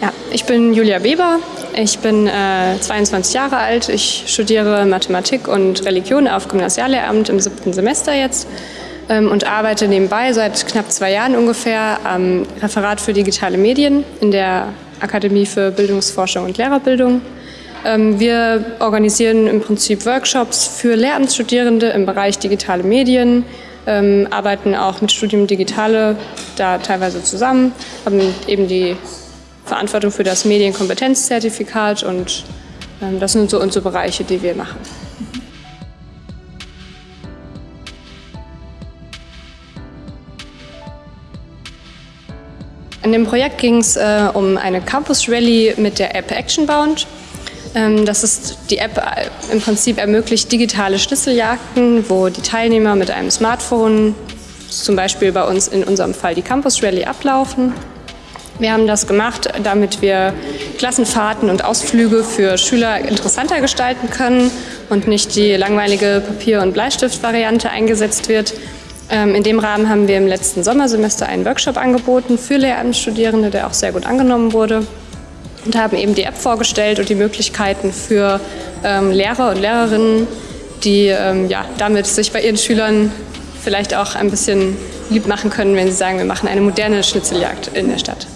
Ja, ich bin Julia Weber. Ich bin äh, 22 Jahre alt. Ich studiere Mathematik und Religion auf Gymnasiallehramt im siebten Semester jetzt ähm, und arbeite nebenbei seit knapp zwei Jahren ungefähr am Referat für digitale Medien in der Akademie für Bildungsforschung und Lehrerbildung. Ähm, wir organisieren im Prinzip Workshops für Lehramtsstudierende im Bereich digitale Medien, ähm, arbeiten auch mit Studium Digitale da teilweise zusammen, haben eben die Verantwortung für das Medienkompetenzzertifikat und ähm, das sind so unsere Bereiche, die wir machen. In dem Projekt ging es äh, um eine Campus Rally mit der App Actionbound. Ähm, das ist die App äh, im Prinzip ermöglicht digitale Schlüsseljagden, wo die Teilnehmer mit einem Smartphone, zum Beispiel bei uns in unserem Fall die Campus Rally, ablaufen wir haben das gemacht, damit wir Klassenfahrten und Ausflüge für Schüler interessanter gestalten können und nicht die langweilige Papier- und Bleistift-Variante eingesetzt wird. Ähm, in dem Rahmen haben wir im letzten Sommersemester einen Workshop angeboten für Lehramtsstudierende, der auch sehr gut angenommen wurde und haben eben die App vorgestellt und die Möglichkeiten für ähm, Lehrer und Lehrerinnen, die ähm, ja, damit sich bei ihren Schülern vielleicht auch ein bisschen lieb machen können, wenn sie sagen, wir machen eine moderne Schnitzeljagd in der Stadt.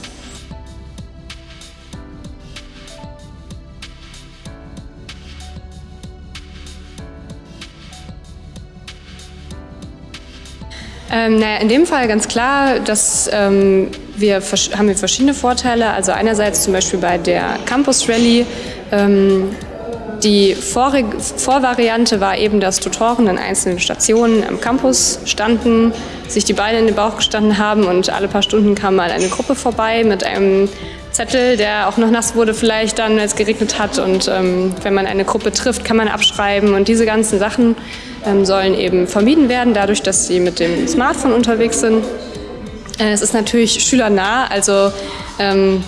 Ähm, naja, in dem Fall ganz klar, dass ähm, wir haben wir verschiedene Vorteile. Also einerseits zum Beispiel bei der Campus Rally. Ähm, die Vorvariante war eben, dass Tutoren in einzelnen Stationen am Campus standen, sich die Beine in den Bauch gestanden haben und alle paar Stunden kam mal eine Gruppe vorbei mit einem Zettel, der auch noch nass wurde vielleicht dann, als es geregnet hat. Und ähm, wenn man eine Gruppe trifft, kann man abschreiben. Und diese ganzen Sachen sollen eben vermieden werden, dadurch, dass sie mit dem Smartphone unterwegs sind. Äh, es ist natürlich schülernah, also ähm,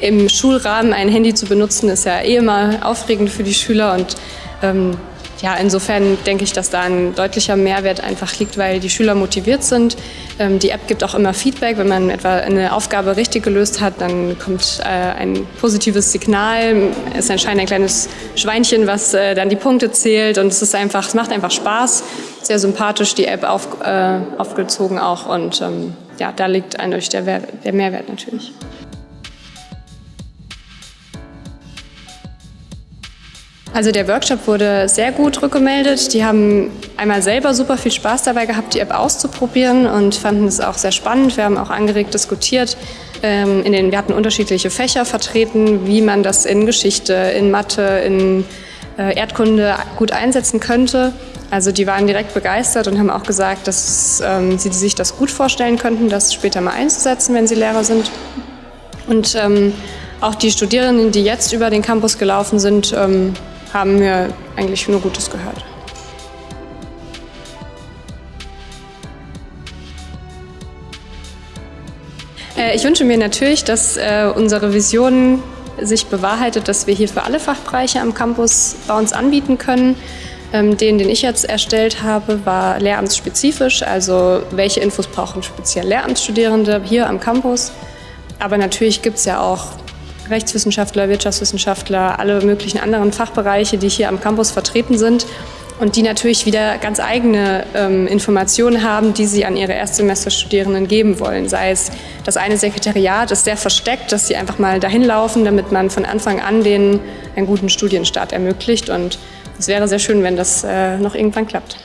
im Schulrahmen ein Handy zu benutzen, ist ja eh immer aufregend für die Schüler und ähm, ja, insofern denke ich, dass da ein deutlicher Mehrwert einfach liegt, weil die Schüler motiviert sind. Ähm, die App gibt auch immer Feedback. Wenn man etwa eine Aufgabe richtig gelöst hat, dann kommt äh, ein positives Signal. Es erscheint ein kleines Schweinchen, was äh, dann die Punkte zählt und es ist einfach, es macht einfach Spaß. Sehr sympathisch die App auf, äh, aufgezogen auch und ähm, ja, da liegt eindeutig der, der Mehrwert natürlich. Also der Workshop wurde sehr gut rückgemeldet. Die haben einmal selber super viel Spaß dabei gehabt, die App auszuprobieren und fanden es auch sehr spannend. Wir haben auch angeregt diskutiert. Ähm, in den, wir hatten unterschiedliche Fächer vertreten, wie man das in Geschichte, in Mathe, in äh, Erdkunde gut einsetzen könnte. Also die waren direkt begeistert und haben auch gesagt, dass ähm, sie sich das gut vorstellen könnten, das später mal einzusetzen, wenn sie Lehrer sind. Und ähm, auch die Studierenden, die jetzt über den Campus gelaufen sind, ähm, haben wir eigentlich nur Gutes gehört. Äh, ich wünsche mir natürlich, dass äh, unsere Vision sich bewahrheitet, dass wir hier für alle Fachbereiche am Campus bei uns anbieten können. Ähm, den, den ich jetzt erstellt habe, war lehramtsspezifisch, also welche Infos brauchen speziell Lehramtsstudierende hier am Campus. Aber natürlich gibt es ja auch Rechtswissenschaftler, Wirtschaftswissenschaftler, alle möglichen anderen Fachbereiche, die hier am Campus vertreten sind und die natürlich wieder ganz eigene ähm, Informationen haben, die sie an ihre Erstsemesterstudierenden geben wollen. Sei es, das eine Sekretariat ist sehr versteckt, dass sie einfach mal dahin laufen, damit man von Anfang an denen einen guten Studienstart ermöglicht. Und es wäre sehr schön, wenn das äh, noch irgendwann klappt.